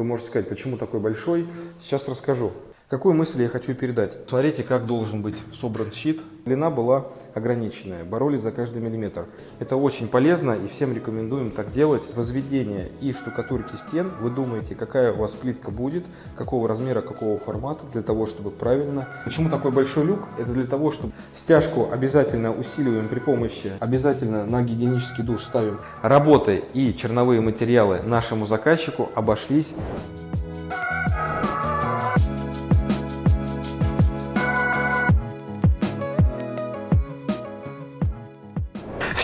Вы можете сказать, почему такой большой? Сейчас расскажу. Какую мысль я хочу передать? Смотрите, как должен быть собран щит. Длина была ограниченная, боролись за каждый миллиметр. Это очень полезно и всем рекомендуем так делать. Возведение и штукатурки стен, вы думаете, какая у вас плитка будет, какого размера, какого формата, для того, чтобы правильно. Почему такой большой люк? Это для того, чтобы стяжку обязательно усиливаем при помощи, обязательно на гигиенический душ ставим. Работы и черновые материалы нашему заказчику обошлись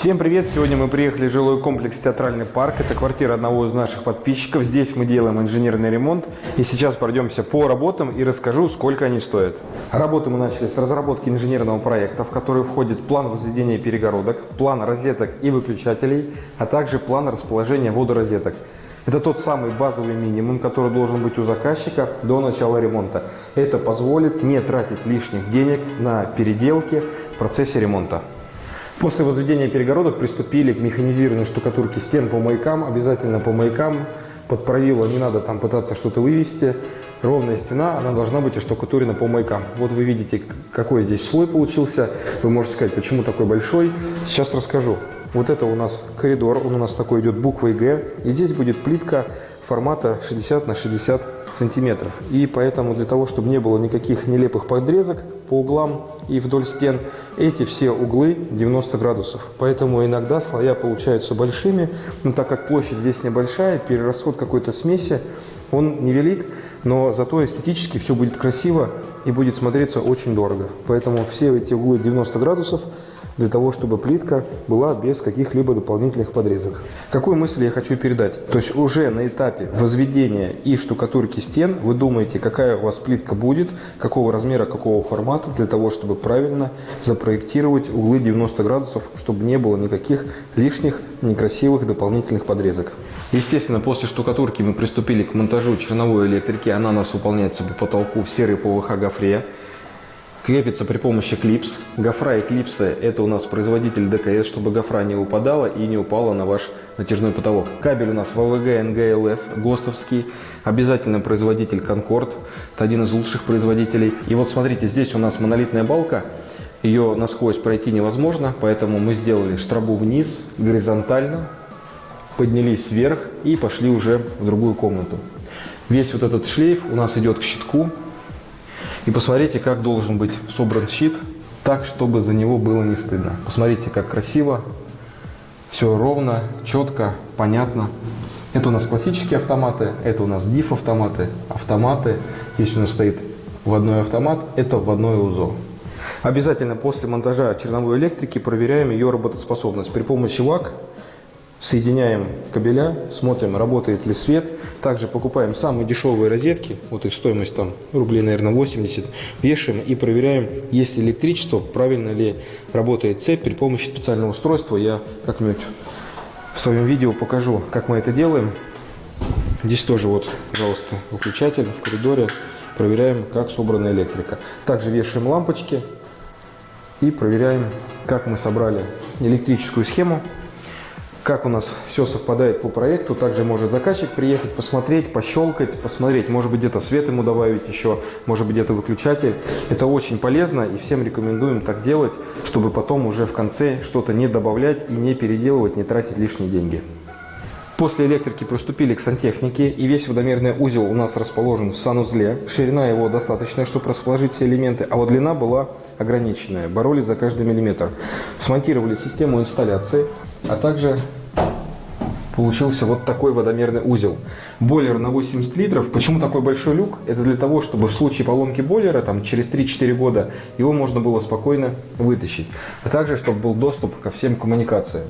Всем привет! Сегодня мы приехали в жилой комплекс Театральный парк. Это квартира одного из наших подписчиков. Здесь мы делаем инженерный ремонт. И сейчас пройдемся по работам и расскажу, сколько они стоят. Работы мы начали с разработки инженерного проекта, в который входит план возведения перегородок, план розеток и выключателей, а также план расположения водорозеток. Это тот самый базовый минимум, который должен быть у заказчика до начала ремонта. Это позволит не тратить лишних денег на переделки в процессе ремонта. После возведения перегородок приступили к механизированию штукатурки стен по маякам, обязательно по маякам. Под правило не надо там пытаться что-то вывести. Ровная стена, она должна быть оштукатурена по маякам. Вот вы видите, какой здесь слой получился. Вы можете сказать, почему такой большой. Сейчас расскажу. Вот это у нас коридор, он у нас такой идет буквой Г. И здесь будет плитка формата 60 на 60 сантиметров. И поэтому для того, чтобы не было никаких нелепых подрезок по углам и вдоль стен, эти все углы 90 градусов. Поэтому иногда слоя получаются большими, но так как площадь здесь небольшая, перерасход какой-то смеси, он невелик, но зато эстетически все будет красиво и будет смотреться очень дорого. Поэтому все эти углы 90 градусов – для того, чтобы плитка была без каких-либо дополнительных подрезок. Какую мысль я хочу передать? То есть уже на этапе возведения и штукатурки стен вы думаете, какая у вас плитка будет, какого размера, какого формата, для того, чтобы правильно запроектировать углы 90 градусов, чтобы не было никаких лишних некрасивых дополнительных подрезок. Естественно, после штукатурки мы приступили к монтажу черновой электрики. Она у нас выполняется по потолку в серой ПВХ гофре крепится при помощи клипс. Гофра и клипсы – это у нас производитель ДКС, чтобы гофра не упадала и не упала на ваш натяжной потолок. Кабель у нас ВВГ НГЛС, ГОСТовский. Обязательно производитель Конкорд. Это один из лучших производителей. И вот смотрите, здесь у нас монолитная балка. Ее насквозь пройти невозможно, поэтому мы сделали штрабу вниз, горизонтально, поднялись вверх и пошли уже в другую комнату. Весь вот этот шлейф у нас идет к щитку, и посмотрите, как должен быть собран щит, так, чтобы за него было не стыдно. Посмотрите, как красиво, все ровно, четко, понятно. Это у нас классические автоматы, это у нас DIF автоматы, автоматы. Здесь у нас стоит вводной автомат, это вводное УЗО. Обязательно после монтажа черновой электрики проверяем ее работоспособность. При помощи ВАК Соединяем кабеля, смотрим, работает ли свет. Также покупаем самые дешевые розетки, вот их стоимость там рублей, наверное, 80. Вешаем и проверяем, есть ли электричество, правильно ли работает цепь при помощи специального устройства. Я как-нибудь в своем видео покажу, как мы это делаем. Здесь тоже вот, пожалуйста, выключатель в коридоре. Проверяем, как собрана электрика. Также вешаем лампочки и проверяем, как мы собрали электрическую схему как у нас все совпадает по проекту. Также может заказчик приехать, посмотреть, пощелкать, посмотреть. Может быть, где-то свет ему добавить еще, может быть, где-то выключатель. Это очень полезно и всем рекомендуем так делать, чтобы потом уже в конце что-то не добавлять и не переделывать, не тратить лишние деньги. После электрики приступили к сантехнике, и весь водомерный узел у нас расположен в санузле. Ширина его достаточная, чтобы расположить все элементы, а вот длина была ограниченная. Боролись за каждый миллиметр. Смонтировали систему инсталляции, а также получился вот такой водомерный узел. Бойлер на 80 литров. Почему такой большой люк? Это для того, чтобы в случае поломки бойлера, там, через 3-4 года, его можно было спокойно вытащить. А также, чтобы был доступ ко всем коммуникациям.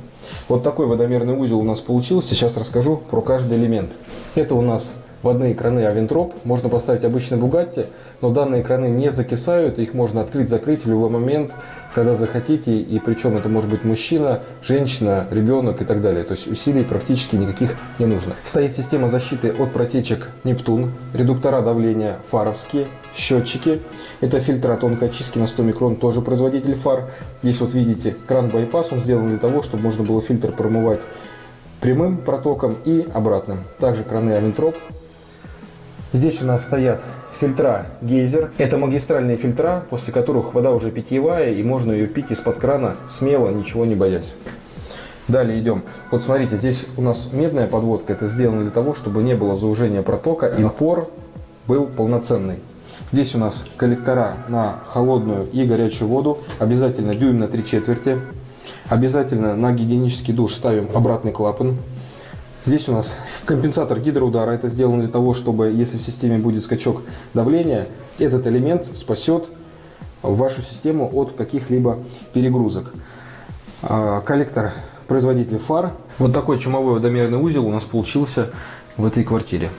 Вот такой водомерный узел у нас получился. Сейчас расскажу про каждый элемент. Это у нас вводные краны Авентроп. Можно поставить обычный Бугатти, но данные краны не закисают, их можно открыть-закрыть в любой момент, когда захотите, и причем это может быть мужчина, женщина, ребенок и так далее. То есть усилий практически никаких не нужно. Стоит система защиты от протечек Нептун, редуктора давления фаровские, счетчики. Это фильтр тонкой очистки на 100 микрон, тоже производитель фар. Здесь вот видите кран байпас, он сделан для того, чтобы можно было фильтр промывать прямым протоком и обратным. Также краны Авентроп Здесь у нас стоят фильтра гейзер. Это магистральные фильтра, после которых вода уже питьевая, и можно ее пить из-под крана смело, ничего не боясь. Далее идем. Вот смотрите, здесь у нас медная подводка. Это сделано для того, чтобы не было заужения протока и напор был полноценный. Здесь у нас коллектора на холодную и горячую воду. Обязательно дюйм на 3 четверти. Обязательно на гигиенический душ ставим обратный клапан. Здесь у нас компенсатор гидроудара. Это сделано для того, чтобы, если в системе будет скачок давления, этот элемент спасет вашу систему от каких-либо перегрузок. А, коллектор производителя фар. Вот такой чумовой водомерный узел у нас получился в этой квартире.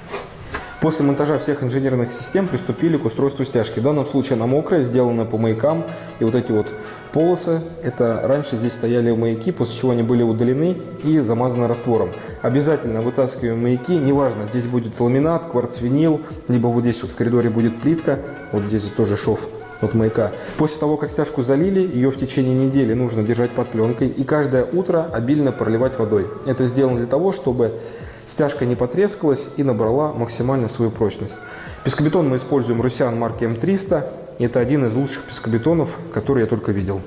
После монтажа всех инженерных систем приступили к устройству стяжки. В данном случае она мокрая, сделана по маякам. И вот эти вот полосы, это раньше здесь стояли маяки, после чего они были удалены и замазаны раствором. Обязательно вытаскиваем маяки, неважно, здесь будет ламинат, кварцвинил, либо вот здесь вот в коридоре будет плитка, вот здесь тоже шов от маяка. После того, как стяжку залили, ее в течение недели нужно держать под пленкой и каждое утро обильно проливать водой. Это сделано для того, чтобы Стяжка не потрескалась и набрала максимально свою прочность. Пескобетон мы используем Русян марки М300. Это один из лучших пескобетонов, которые я только видел.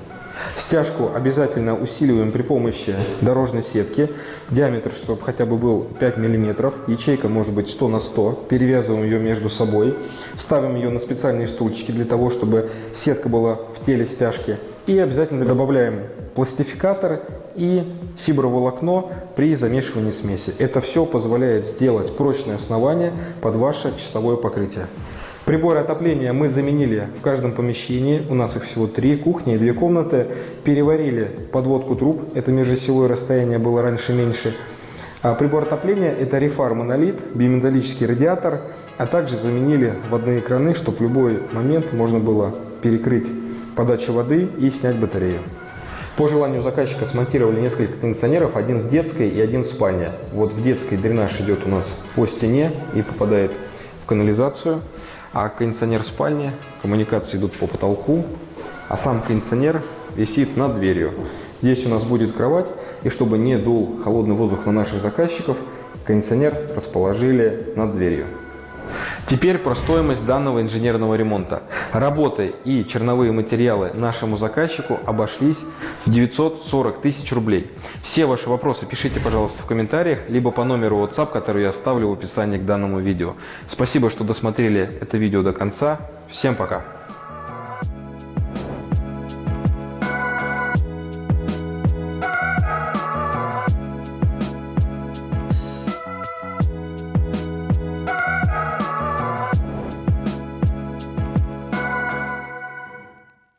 Стяжку обязательно усиливаем при помощи дорожной сетки. Диаметр, чтобы хотя бы был 5 мм. Ячейка может быть 100 на 100. Перевязываем ее между собой. Ставим ее на специальные стульчики для того, чтобы сетка была в теле стяжки. И обязательно добавляем пластификатор и фиброволокно при замешивании смеси. Это все позволяет сделать прочное основание под ваше чистовое покрытие. Приборы отопления мы заменили в каждом помещении. У нас их всего три, кухня и две комнаты. Переварили подводку труб. Это межосевое расстояние было раньше меньше. А прибор отопления это Refar монолит, биметаллический радиатор. А также заменили водные краны, чтобы в любой момент можно было перекрыть подачу воды и снять батарею. По желанию заказчика смонтировали несколько кондиционеров, один в детской и один в спальне. Вот в детской дренаж идет у нас по стене и попадает в канализацию, а кондиционер в спальне, коммуникации идут по потолку, а сам кондиционер висит над дверью. Здесь у нас будет кровать, и чтобы не дул холодный воздух на наших заказчиков, кондиционер расположили над дверью. Теперь про стоимость данного инженерного ремонта. Работы и черновые материалы нашему заказчику обошлись в 940 тысяч рублей. Все ваши вопросы пишите, пожалуйста, в комментариях, либо по номеру WhatsApp, который я оставлю в описании к данному видео. Спасибо, что досмотрели это видео до конца. Всем пока!